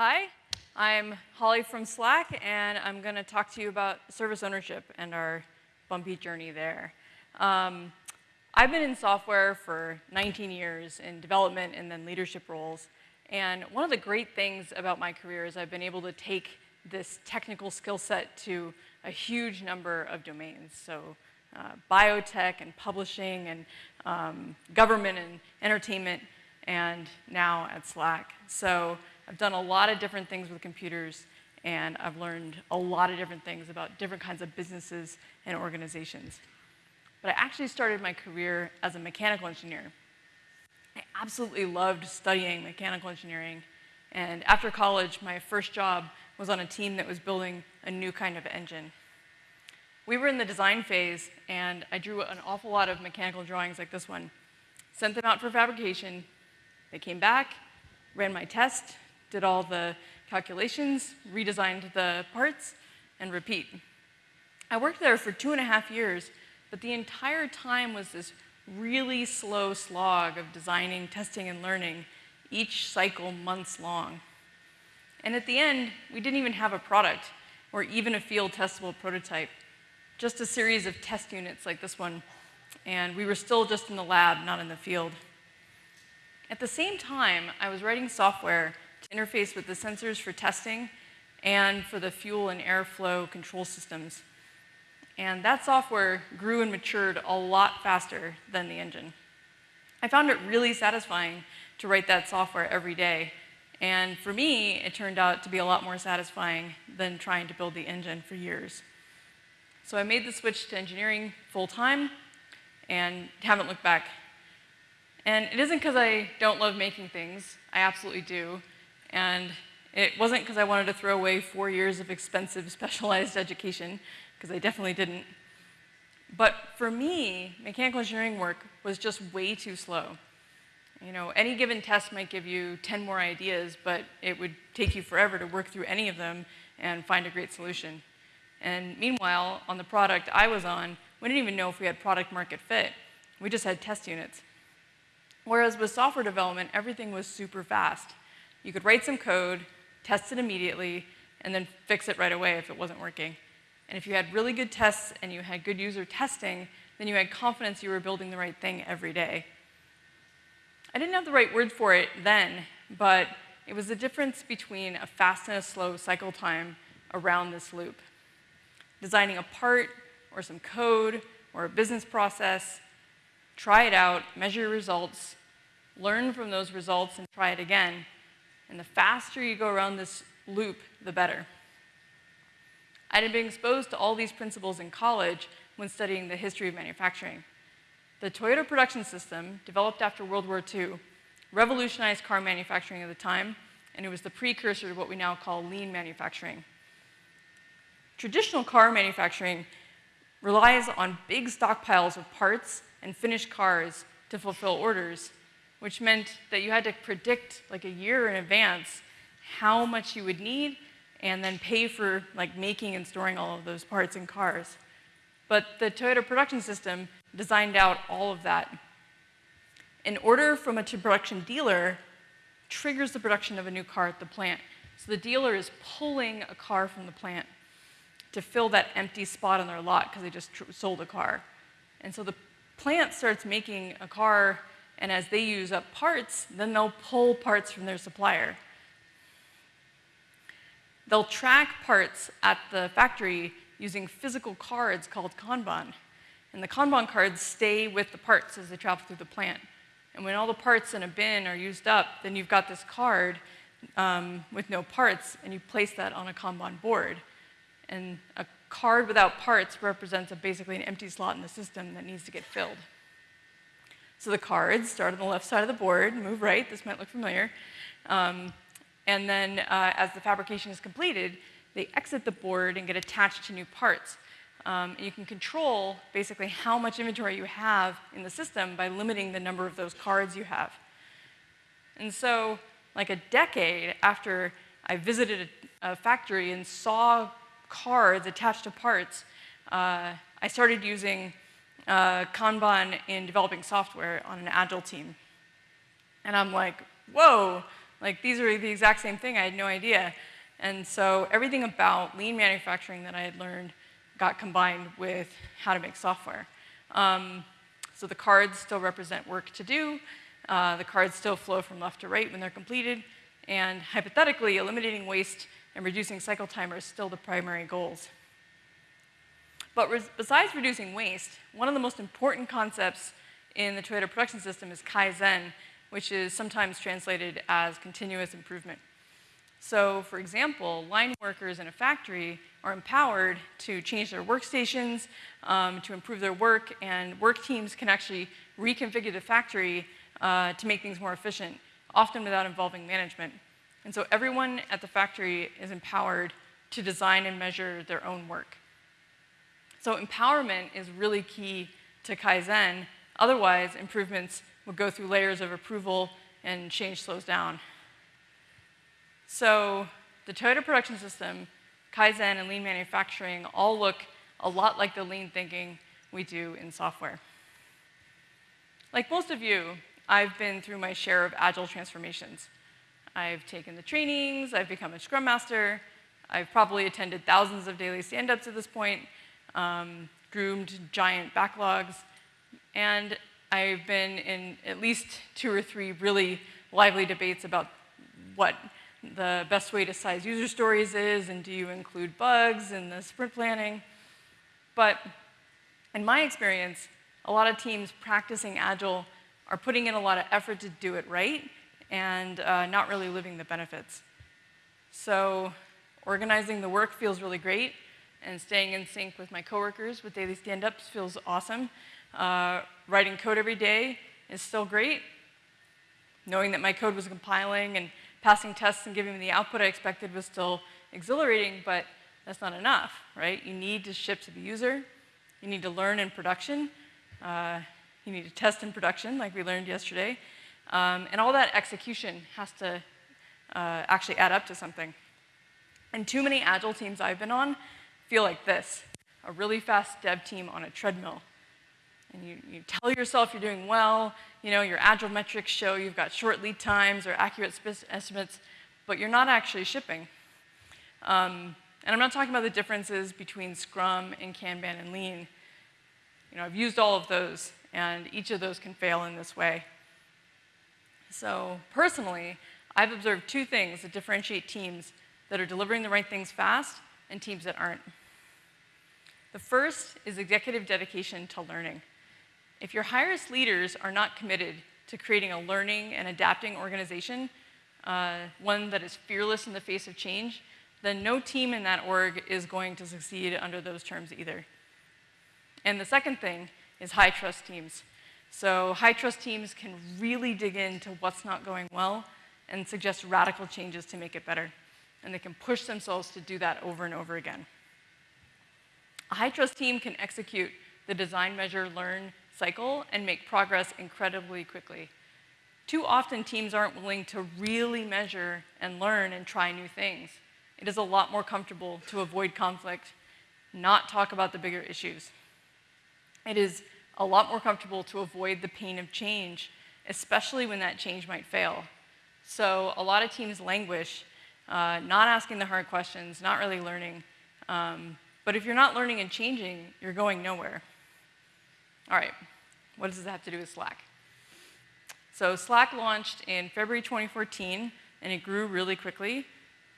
Hi, I'm Holly from Slack, and I'm going to talk to you about service ownership and our bumpy journey there. Um, I've been in software for 19 years in development and then leadership roles. And one of the great things about my career is I've been able to take this technical skill set to a huge number of domains. So uh, biotech and publishing and um, government and entertainment and now at Slack. So I've done a lot of different things with computers, and I've learned a lot of different things about different kinds of businesses and organizations. But I actually started my career as a mechanical engineer. I absolutely loved studying mechanical engineering, and after college, my first job was on a team that was building a new kind of engine. We were in the design phase, and I drew an awful lot of mechanical drawings like this one, sent them out for fabrication, they came back, ran my test, did all the calculations, redesigned the parts, and repeat. I worked there for two and a half years, but the entire time was this really slow slog of designing, testing, and learning, each cycle months long. And at the end, we didn't even have a product or even a field testable prototype, just a series of test units like this one. And we were still just in the lab, not in the field. At the same time, I was writing software interface with the sensors for testing and for the fuel and airflow control systems. And that software grew and matured a lot faster than the engine. I found it really satisfying to write that software every day. And for me, it turned out to be a lot more satisfying than trying to build the engine for years. So I made the switch to engineering full time and haven't looked back. And it isn't because I don't love making things, I absolutely do. And it wasn't because I wanted to throw away four years of expensive specialized education, because I definitely didn't. But for me, mechanical engineering work was just way too slow. You know, any given test might give you 10 more ideas, but it would take you forever to work through any of them and find a great solution. And meanwhile, on the product I was on, we didn't even know if we had product market fit. We just had test units. Whereas with software development, everything was super fast. You could write some code, test it immediately, and then fix it right away if it wasn't working. And if you had really good tests and you had good user testing, then you had confidence you were building the right thing every day. I didn't have the right word for it then, but it was the difference between a fast and a slow cycle time around this loop. Designing a part or some code or a business process, try it out, measure your results, learn from those results and try it again, and the faster you go around this loop, the better. I had been exposed to all these principles in college when studying the history of manufacturing. The Toyota production system, developed after World War II, revolutionized car manufacturing at the time, and it was the precursor to what we now call lean manufacturing. Traditional car manufacturing relies on big stockpiles of parts and finished cars to fulfill orders, which meant that you had to predict like a year in advance how much you would need and then pay for like making and storing all of those parts in cars. But the Toyota production system designed out all of that. An order from a production dealer triggers the production of a new car at the plant. So the dealer is pulling a car from the plant to fill that empty spot on their lot because they just sold a car. And so the plant starts making a car and as they use up parts, then they'll pull parts from their supplier. They'll track parts at the factory using physical cards called Kanban. And the Kanban cards stay with the parts as they travel through the plant. And when all the parts in a bin are used up, then you've got this card um, with no parts, and you place that on a Kanban board. And a card without parts represents a, basically an empty slot in the system that needs to get filled. So the cards start on the left side of the board, move right, this might look familiar. Um, and then uh, as the fabrication is completed, they exit the board and get attached to new parts. Um, and you can control basically how much inventory you have in the system by limiting the number of those cards you have. And so, like a decade after I visited a, a factory and saw cards attached to parts, uh, I started using uh, Kanban in developing software on an agile team. And I'm like, whoa, Like, these are the exact same thing. I had no idea. And so everything about lean manufacturing that I had learned got combined with how to make software. Um, so the cards still represent work to do. Uh, the cards still flow from left to right when they're completed. And hypothetically, eliminating waste and reducing cycle time are still the primary goals. But besides reducing waste, one of the most important concepts in the Toyota production system is Kaizen, which is sometimes translated as continuous improvement. So, for example, line workers in a factory are empowered to change their workstations, um, to improve their work, and work teams can actually reconfigure the factory uh, to make things more efficient, often without involving management. And so everyone at the factory is empowered to design and measure their own work. So empowerment is really key to Kaizen. Otherwise, improvements would go through layers of approval and change slows down. So the Toyota production system, Kaizen, and lean manufacturing all look a lot like the lean thinking we do in software. Like most of you, I've been through my share of agile transformations. I've taken the trainings, I've become a scrum master, I've probably attended thousands of daily stand-ups at this point, um, groomed giant backlogs, and I've been in at least two or three really lively debates about what the best way to size user stories is, and do you include bugs in the sprint planning? But in my experience, a lot of teams practicing Agile are putting in a lot of effort to do it right and uh, not really living the benefits. So organizing the work feels really great, and staying in sync with my coworkers with daily stand-ups feels awesome. Uh, writing code every day is still great. Knowing that my code was compiling and passing tests and giving me the output I expected was still exhilarating, but that's not enough, right? You need to ship to the user. You need to learn in production. Uh, you need to test in production, like we learned yesterday. Um, and all that execution has to uh, actually add up to something. And too many Agile teams I've been on feel like this, a really fast dev team on a treadmill. And you, you tell yourself you're doing well, you know, your Agile metrics show you've got short lead times or accurate estimates, but you're not actually shipping. Um, and I'm not talking about the differences between Scrum and Kanban and Lean. You know, I've used all of those, and each of those can fail in this way. So personally, I've observed two things that differentiate teams that are delivering the right things fast and teams that aren't. The first is executive dedication to learning. If your highest leaders are not committed to creating a learning and adapting organization, uh, one that is fearless in the face of change, then no team in that org is going to succeed under those terms either. And the second thing is high trust teams. So high trust teams can really dig into what's not going well and suggest radical changes to make it better. And they can push themselves to do that over and over again. A high trust team can execute the design, measure, learn cycle and make progress incredibly quickly. Too often, teams aren't willing to really measure and learn and try new things. It is a lot more comfortable to avoid conflict, not talk about the bigger issues. It is a lot more comfortable to avoid the pain of change, especially when that change might fail. So a lot of teams languish, uh, not asking the hard questions, not really learning. Um, but if you're not learning and changing, you're going nowhere. All right, what does this have to do with Slack? So Slack launched in February 2014, and it grew really quickly.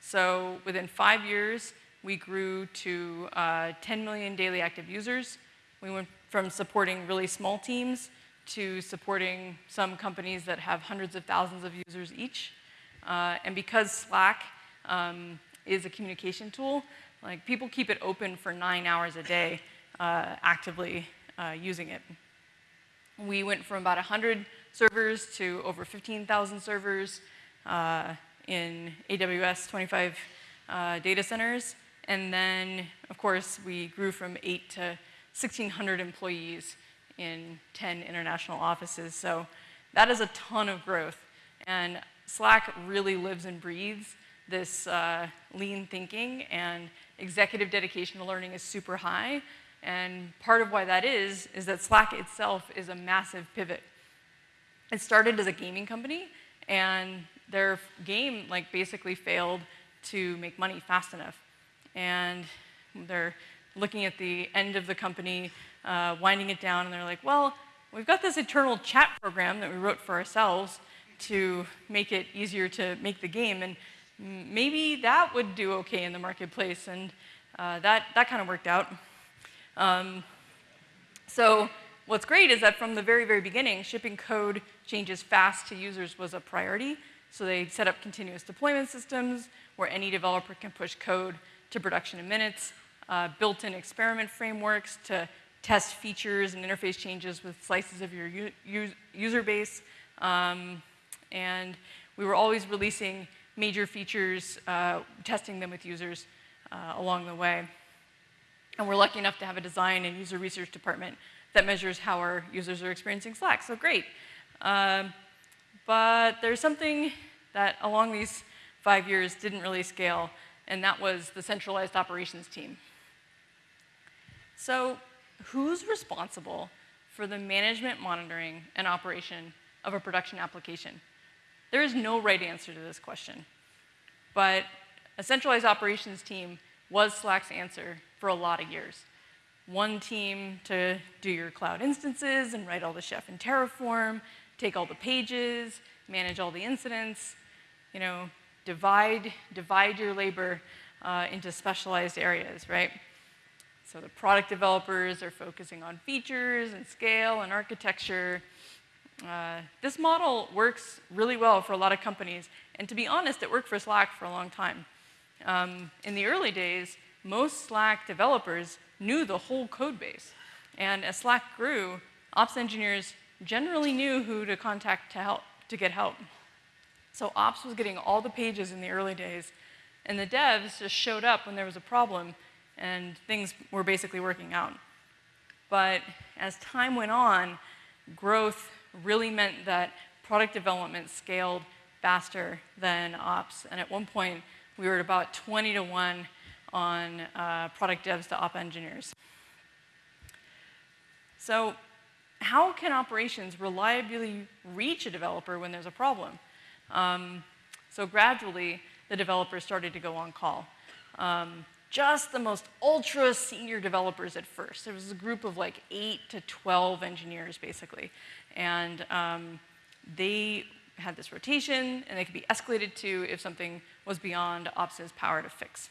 So within five years, we grew to uh, 10 million daily active users. We went from supporting really small teams to supporting some companies that have hundreds of thousands of users each. Uh, and because Slack um, is a communication tool, like people keep it open for nine hours a day uh, actively uh, using it. We went from about 100 servers to over 15,000 servers uh, in AWS 25 uh, data centers. And then, of course, we grew from 8 to 1,600 employees in 10 international offices. So that is a ton of growth. And Slack really lives and breathes this uh, lean thinking and executive dedication to learning is super high. And part of why that is, is that Slack itself is a massive pivot. It started as a gaming company, and their game like basically failed to make money fast enough. And they're looking at the end of the company, uh, winding it down, and they're like, well, we've got this internal chat program that we wrote for ourselves to make it easier to make the game, and maybe that would do okay in the marketplace, and uh, that, that kind of worked out. Um, so what's great is that from the very, very beginning, shipping code changes fast to users was a priority. So they set up continuous deployment systems where any developer can push code to production in minutes, uh, built-in experiment frameworks to test features and interface changes with slices of your user base. Um, and we were always releasing major features, uh, testing them with users uh, along the way. And we're lucky enough to have a design and user research department that measures how our users are experiencing Slack, so great. Um, but there's something that along these five years didn't really scale, and that was the centralized operations team. So who's responsible for the management, monitoring, and operation of a production application? There is no right answer to this question, but a centralized operations team was Slack's answer for a lot of years. One team to do your cloud instances and write all the chef in Terraform, take all the pages, manage all the incidents, you know, divide, divide your labor uh, into specialized areas, right? So the product developers are focusing on features and scale and architecture. Uh, this model works really well for a lot of companies, and to be honest, it worked for Slack for a long time. Um, in the early days, most Slack developers knew the whole code base. And as Slack grew, ops engineers generally knew who to contact to help, to get help. So ops was getting all the pages in the early days, and the devs just showed up when there was a problem, and things were basically working out. But as time went on, growth really meant that product development scaled faster than ops. And at one point, we were at about 20 to 1 on uh, product devs to op engineers. So how can operations reliably reach a developer when there's a problem? Um, so gradually, the developers started to go on call. Um, just the most ultra senior developers at first. There was a group of like 8 to 12 engineers, basically. And um, they had this rotation, and they could be escalated to if something was beyond Ops's power to fix.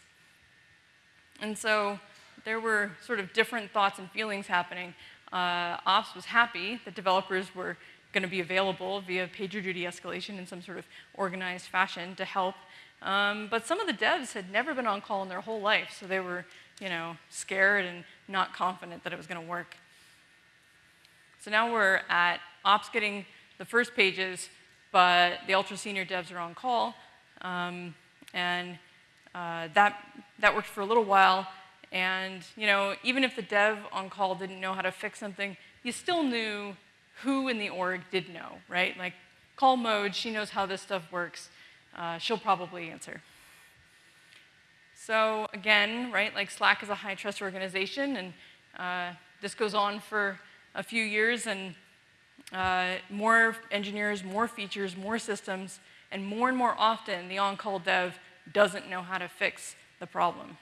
And so there were sort of different thoughts and feelings happening. Uh, Ops was happy that developers were going to be available via PagerDuty escalation in some sort of organized fashion to help. Um, but some of the devs had never been on call in their whole life, so they were, you know, scared and not confident that it was going to work. So now we're at Ops getting the first pages, but the ultra senior devs are on call. Um, and uh, that, that worked for a little while. And you know, even if the dev on call didn't know how to fix something, you still knew who in the org did know, right? Like call mode, she knows how this stuff works. Uh, she'll probably answer. So again, right, like Slack is a high trust organization and uh, this goes on for a few years and uh, more engineers, more features, more systems, and more and more often the on-call dev doesn't know how to fix the problem.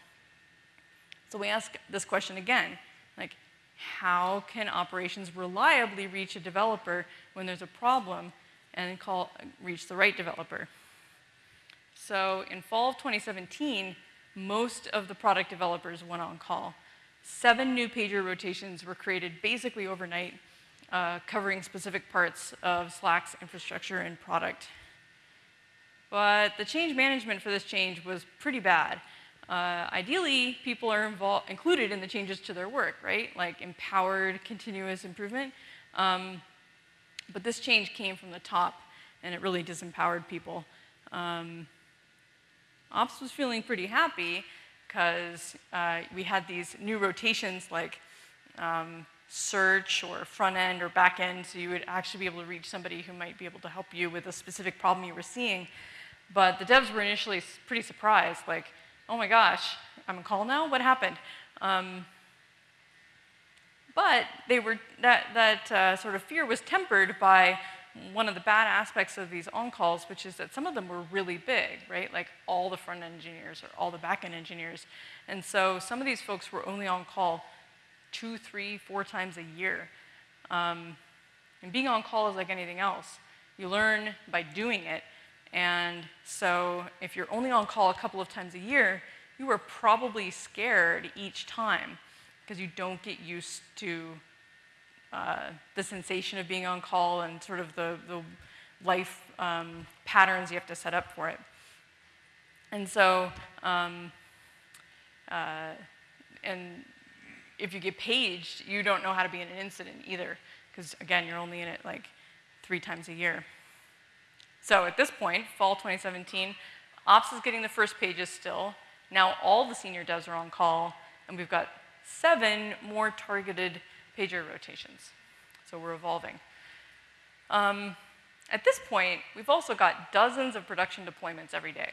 So we ask this question again, like, how can operations reliably reach a developer when there's a problem and call, reach the right developer? So in fall of 2017, most of the product developers went on call. Seven new pager rotations were created basically overnight, uh, covering specific parts of Slack's infrastructure and product. But the change management for this change was pretty bad. Uh, ideally, people are involved, included in the changes to their work, right? Like empowered continuous improvement. Um, but this change came from the top, and it really disempowered people. Um, Ops was feeling pretty happy because uh, we had these new rotations like um, search or front end or back end, so you would actually be able to reach somebody who might be able to help you with a specific problem you were seeing. But the devs were initially pretty surprised, like, oh my gosh, I'm on call now? What happened? Um, but they were, that, that uh, sort of fear was tempered by one of the bad aspects of these on-calls, which is that some of them were really big, right? Like all the front-end engineers or all the back-end engineers. And so some of these folks were only on call two, three, four times a year. Um, and being on call is like anything else. You learn by doing it. And so if you're only on call a couple of times a year, you are probably scared each time because you don't get used to uh, the sensation of being on call and sort of the, the life um, patterns you have to set up for it. And so, um, uh, and if you get paged, you don't know how to be in an incident either, because again, you're only in it like three times a year. So at this point, fall 2017, Ops is getting the first pages still. Now all the senior devs are on call, and we've got seven more targeted pager rotations. So we're evolving. Um, at this point, we've also got dozens of production deployments every day.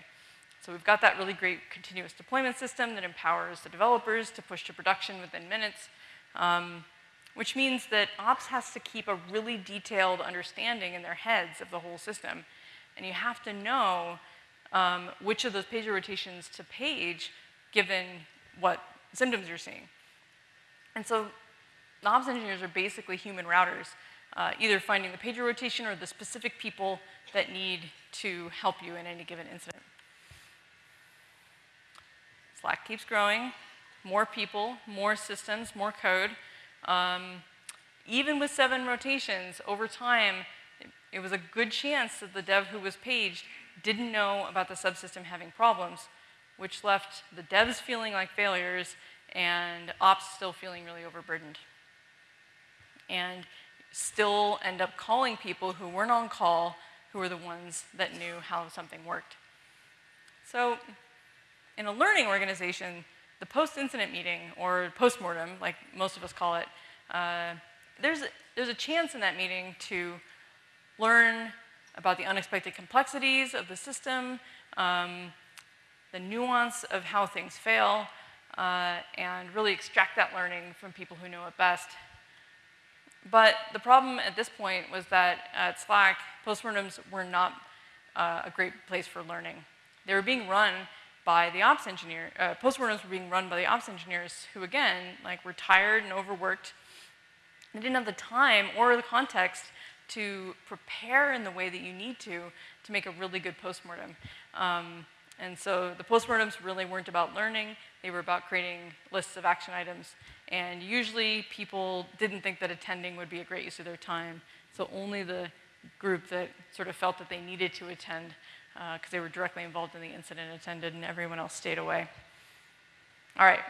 So we've got that really great continuous deployment system that empowers the developers to push to production within minutes, um, which means that ops has to keep a really detailed understanding in their heads of the whole system. And you have to know um, which of those pager rotations to page given what symptoms you're seeing. And so the ops engineers are basically human routers, uh, either finding the pager rotation or the specific people that need to help you in any given incident. Slack keeps growing, more people, more systems, more code. Um, even with seven rotations, over time, it, it was a good chance that the dev who was paged didn't know about the subsystem having problems, which left the devs feeling like failures and ops still feeling really overburdened. And still end up calling people who weren't on call, who were the ones that knew how something worked. So in a learning organization, the post-incident meeting, or post-mortem, like most of us call it, uh, there's, a, there's a chance in that meeting to learn about the unexpected complexities of the system, um, the nuance of how things fail, uh, and really extract that learning from people who know it best. But the problem at this point was that at Slack, postmortems were not uh, a great place for learning. They were being run by the ops engineer, uh, postmortems were being run by the ops engineers who again, like were tired and overworked. They didn't have the time or the context to prepare in the way that you need to to make a really good postmortem. Um, and so the postmortems really weren't about learning, they were about creating lists of action items. And usually people didn't think that attending would be a great use of their time. So only the group that sort of felt that they needed to attend because uh, they were directly involved in the incident attended and everyone else stayed away. All right,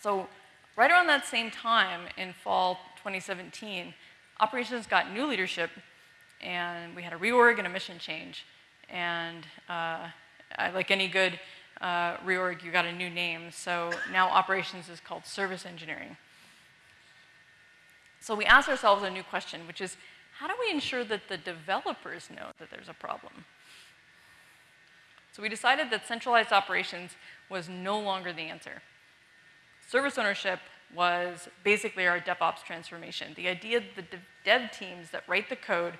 so right around that same time in fall 2017, operations got new leadership and we had a reorg and a mission change. And uh, like any good uh, reorg, you got a new name. So now operations is called service engineering. So we asked ourselves a new question, which is, how do we ensure that the developers know that there's a problem? So we decided that centralized operations was no longer the answer. Service ownership was basically our DevOps transformation. The idea that the dev teams that write the code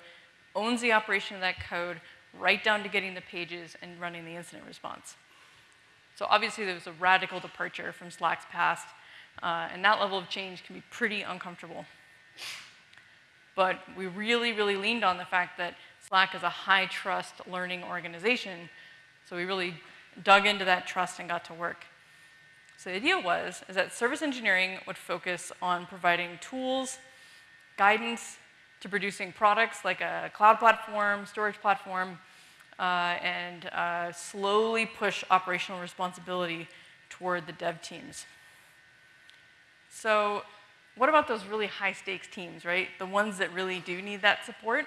owns the operation of that code, right down to getting the pages and running the incident response. So obviously there was a radical departure from Slack's past, uh, and that level of change can be pretty uncomfortable. But we really, really leaned on the fact that Slack is a high trust learning organization, so we really dug into that trust and got to work. So the idea was is that service engineering would focus on providing tools, guidance, to producing products like a cloud platform, storage platform, and uh, slowly push operational responsibility toward the dev teams. So what about those really high stakes teams, right? The ones that really do need that support?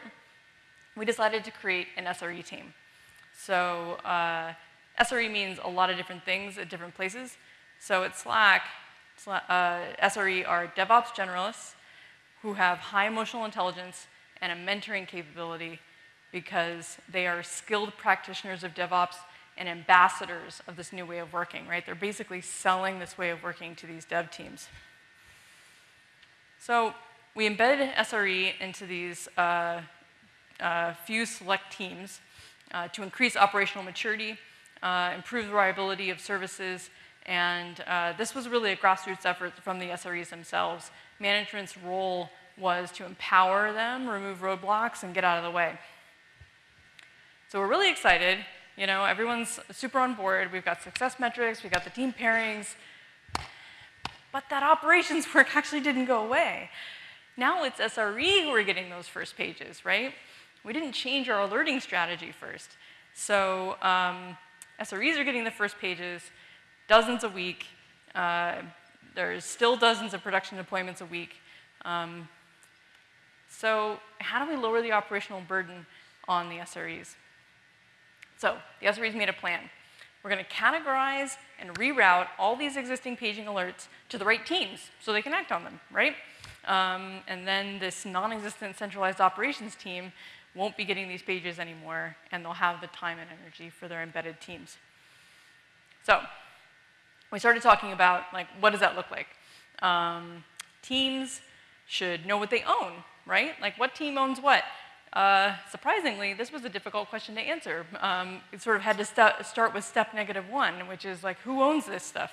We decided to create an SRE team. So uh, SRE means a lot of different things at different places. So at Slack, uh, SRE are DevOps generalists, who have high emotional intelligence and a mentoring capability because they are skilled practitioners of DevOps and ambassadors of this new way of working, right? They're basically selling this way of working to these dev teams. So we embedded SRE into these uh, a few select teams uh, to increase operational maturity, uh, improve the reliability of services, and uh, this was really a grassroots effort from the SREs themselves. Management's role was to empower them, remove roadblocks, and get out of the way. So we're really excited. You know, everyone's super on board. We've got success metrics, we've got the team pairings, but that operations work actually didn't go away. Now it's SRE who are getting those first pages, right? We didn't change our alerting strategy first. So um, SREs are getting the first pages, dozens a week. Uh, there's still dozens of production deployments a week. Um, so how do we lower the operational burden on the SREs? So the SREs made a plan. We're going to categorize and reroute all these existing paging alerts to the right teams so they can act on them, right? Um, and then this non-existent centralized operations team won't be getting these pages anymore, and they'll have the time and energy for their embedded teams. So we started talking about, like, what does that look like? Um, teams should know what they own, right? Like, what team owns what? Uh, surprisingly, this was a difficult question to answer. Um, it sort of had to st start with step negative one, which is like, who owns this stuff?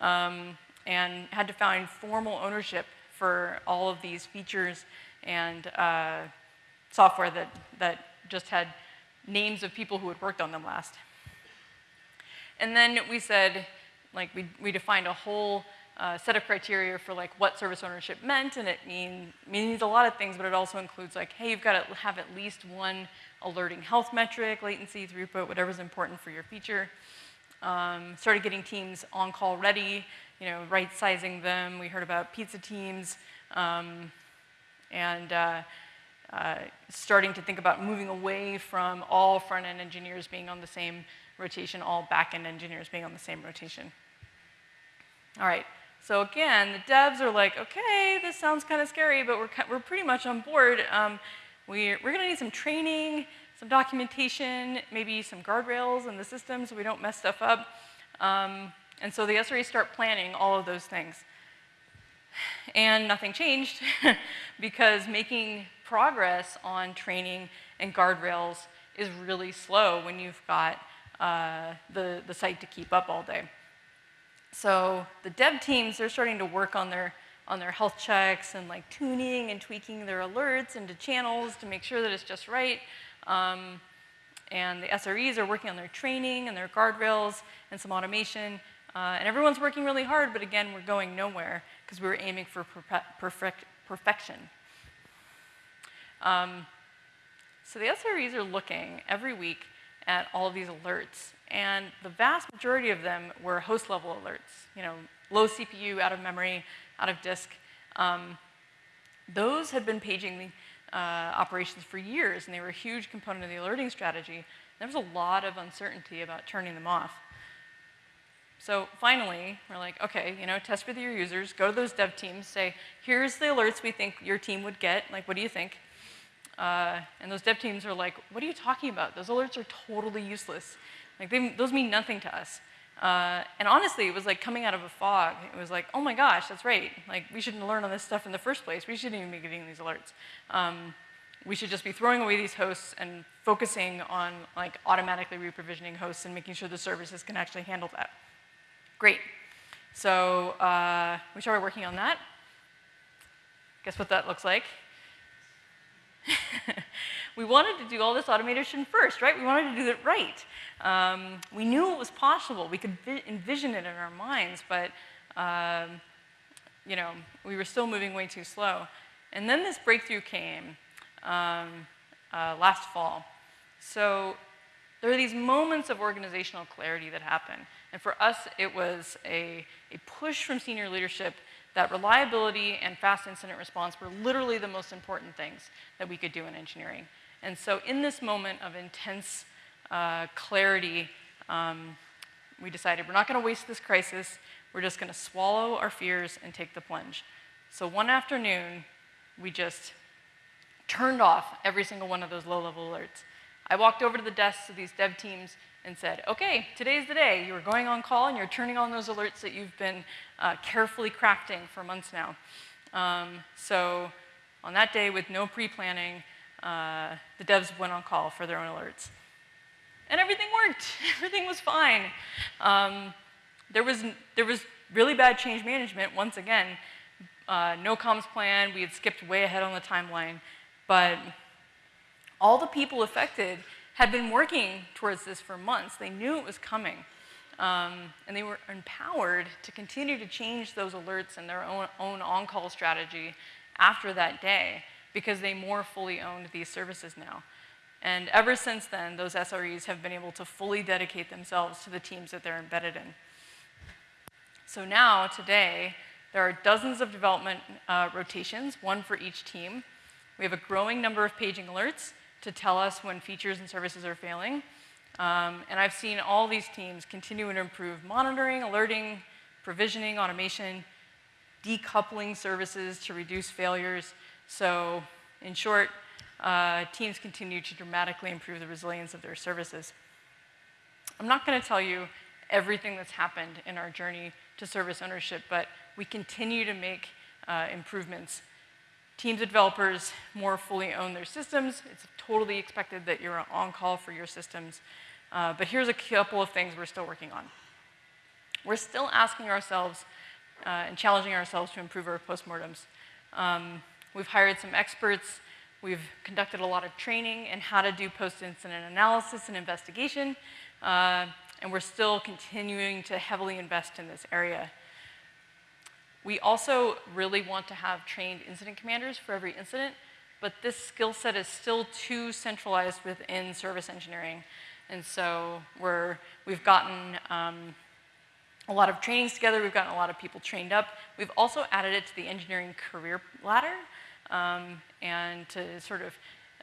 Um, and had to find formal ownership for all of these features and uh, software that, that just had names of people who had worked on them last. And then we said, like, we, we defined a whole uh, set of criteria for like what service ownership meant, and it mean, means a lot of things, but it also includes like, hey, you've got to have at least one alerting health metric, latency, throughput, whatever's important for your feature. Um, started getting teams on call ready, you know, right sizing them. We heard about pizza teams, um, and uh, uh, starting to think about moving away from all front end engineers being on the same rotation, all back end engineers being on the same rotation. All right, so again, the devs are like, okay, this sounds kind of scary, but we're, we're pretty much on board. Um, we're, we're gonna need some training, some documentation, maybe some guardrails in the system so we don't mess stuff up. Um, and so the SREs start planning all of those things. And nothing changed because making progress on training and guardrails is really slow when you've got uh, the, the site to keep up all day. So the dev teams, they're starting to work on their, on their health checks and like tuning and tweaking their alerts into channels to make sure that it's just right. Um, and the SREs are working on their training and their guardrails and some automation. Uh, and everyone's working really hard, but again, we're going nowhere because we were aiming for perfect, perfection. Um, so the SREs are looking every week at all of these alerts and the vast majority of them were host level alerts, you know, low CPU, out of memory, out of disk. Um, those had been paging the uh, operations for years, and they were a huge component of the alerting strategy. There was a lot of uncertainty about turning them off. So finally, we're like, okay, you know, test with your users, go to those dev teams, say, here's the alerts we think your team would get, like, what do you think? Uh, and those dev teams are like, what are you talking about? Those alerts are totally useless. Like, they, those mean nothing to us. Uh, and honestly, it was like coming out of a fog. It was like, oh my gosh, that's right. Like, we shouldn't learn on this stuff in the first place. We shouldn't even be getting these alerts. Um, we should just be throwing away these hosts and focusing on like automatically reprovisioning hosts and making sure the services can actually handle that. Great. So uh, we started working on that. Guess what that looks like? we wanted to do all this automation first, right? We wanted to do it right. Um, we knew it was possible. We could envision it in our minds, but um, you know, we were still moving way too slow. And then this breakthrough came um, uh, last fall. So there are these moments of organizational clarity that happen. And for us, it was a, a push from senior leadership that reliability and fast incident response were literally the most important things that we could do in engineering. And so in this moment of intense uh, clarity, um, we decided we're not going to waste this crisis. We're just going to swallow our fears and take the plunge. So one afternoon, we just turned off every single one of those low-level alerts. I walked over to the desks of these dev teams and said, okay, today's the day. You're going on call and you're turning on those alerts that you've been uh, carefully crafting for months now. Um, so on that day with no pre-planning, uh, the devs went on call for their own alerts. And everything worked. everything was fine. Um, there, was, there was really bad change management, once again. Uh, no comms plan, we had skipped way ahead on the timeline. But all the people affected had been working towards this for months. They knew it was coming. Um, and they were empowered to continue to change those alerts and their own, own on-call strategy after that day because they more fully owned these services now. And ever since then, those SREs have been able to fully dedicate themselves to the teams that they're embedded in. So now, today, there are dozens of development uh, rotations, one for each team. We have a growing number of paging alerts to tell us when features and services are failing. Um, and I've seen all these teams continue to improve monitoring, alerting, provisioning, automation, decoupling services to reduce failures. So in short, uh, teams continue to dramatically improve the resilience of their services. I'm not going to tell you everything that's happened in our journey to service ownership, but we continue to make uh, improvements. Teams of developers more fully own their systems. It's totally expected that you're on call for your systems. Uh, but here's a couple of things we're still working on. We're still asking ourselves uh, and challenging ourselves to improve our postmortems. Um, we've hired some experts. We've conducted a lot of training in how to do post-incident analysis and investigation. Uh, and we're still continuing to heavily invest in this area. We also really want to have trained incident commanders for every incident, but this skill set is still too centralized within service engineering. And so we're, we've gotten um, a lot of trainings together. We've gotten a lot of people trained up. We've also added it to the engineering career ladder um, and to sort of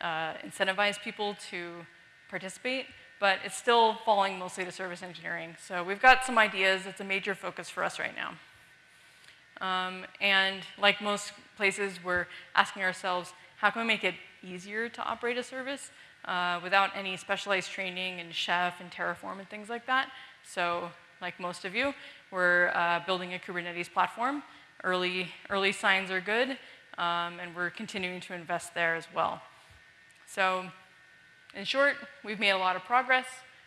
uh, incentivize people to participate. But it's still falling mostly to service engineering. So we've got some ideas. It's a major focus for us right now. Um, and like most places, we're asking ourselves, how can we make it easier to operate a service? uh, without any specialized training in Chef and Terraform and things like that. So like most of you, we're uh, building a Kubernetes platform. Early, early signs are good, um, and we're continuing to invest there as well. So in short, we've made a lot of progress.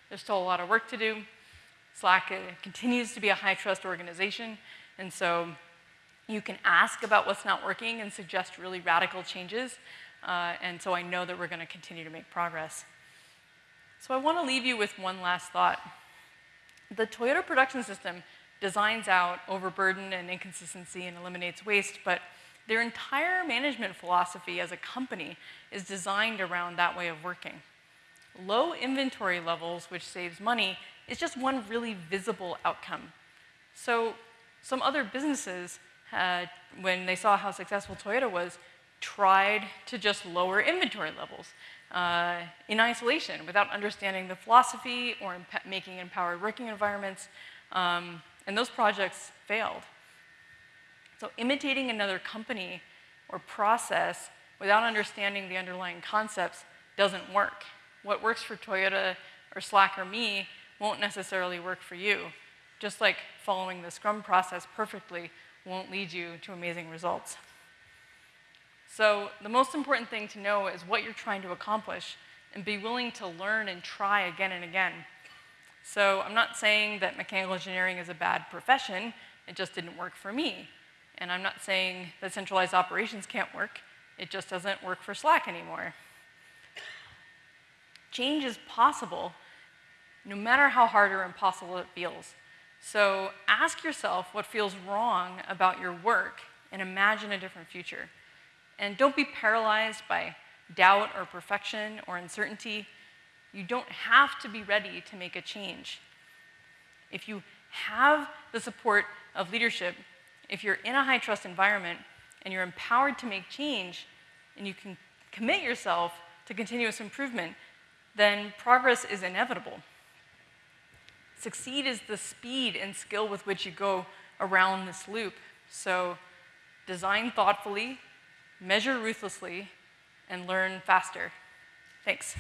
There's still a lot of work to do. Slack uh, continues to be a high trust organization, and so you can ask about what's not working and suggest really radical changes. Uh, and so I know that we're going to continue to make progress. So I want to leave you with one last thought. The Toyota production system designs out overburden and inconsistency and eliminates waste, but their entire management philosophy as a company is designed around that way of working. Low inventory levels, which saves money, is just one really visible outcome. So some other businesses, uh, when they saw how successful Toyota was, tried to just lower inventory levels uh, in isolation without understanding the philosophy or making empowered working environments. Um, and those projects failed. So imitating another company or process without understanding the underlying concepts doesn't work. What works for Toyota or Slack or me won't necessarily work for you. Just like following the Scrum process perfectly won't lead you to amazing results. So the most important thing to know is what you're trying to accomplish and be willing to learn and try again and again. So I'm not saying that mechanical engineering is a bad profession, it just didn't work for me. And I'm not saying that centralized operations can't work, it just doesn't work for Slack anymore. Change is possible, no matter how hard or impossible it feels. So ask yourself what feels wrong about your work and imagine a different future. And don't be paralyzed by doubt or perfection or uncertainty. You don't have to be ready to make a change. If you have the support of leadership, if you're in a high trust environment and you're empowered to make change and you can commit yourself to continuous improvement, then progress is inevitable. Succeed is the speed and skill with which you go around this loop. So design thoughtfully, measure ruthlessly, and learn faster. Thanks.